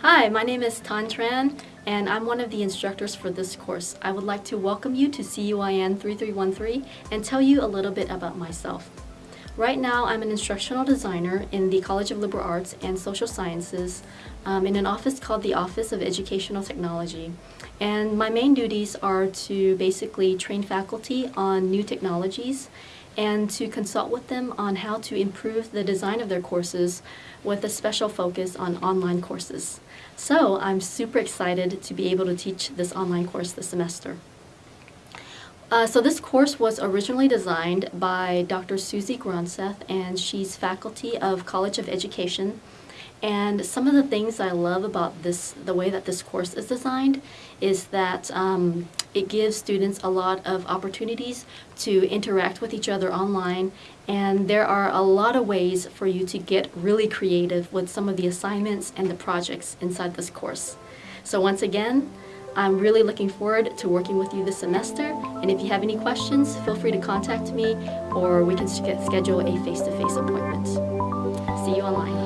Hi, my name is Tan Tran, and I'm one of the instructors for this course. I would like to welcome you to CUIN 3313 and tell you a little bit about myself. Right now, I'm an instructional designer in the College of Liberal Arts and Social Sciences um, in an office called the Office of Educational Technology. And my main duties are to basically train faculty on new technologies and to consult with them on how to improve the design of their courses with a special focus on online courses. So I'm super excited to be able to teach this online course this semester. Uh, so this course was originally designed by Dr. Susie Gronseth, and she's faculty of College of Education. And some of the things I love about this, the way that this course is designed, is that um, it gives students a lot of opportunities to interact with each other online. And there are a lot of ways for you to get really creative with some of the assignments and the projects inside this course. So once again, I'm really looking forward to working with you this semester, and if you have any questions, feel free to contact me or we can schedule a face-to-face -face appointment. See you online.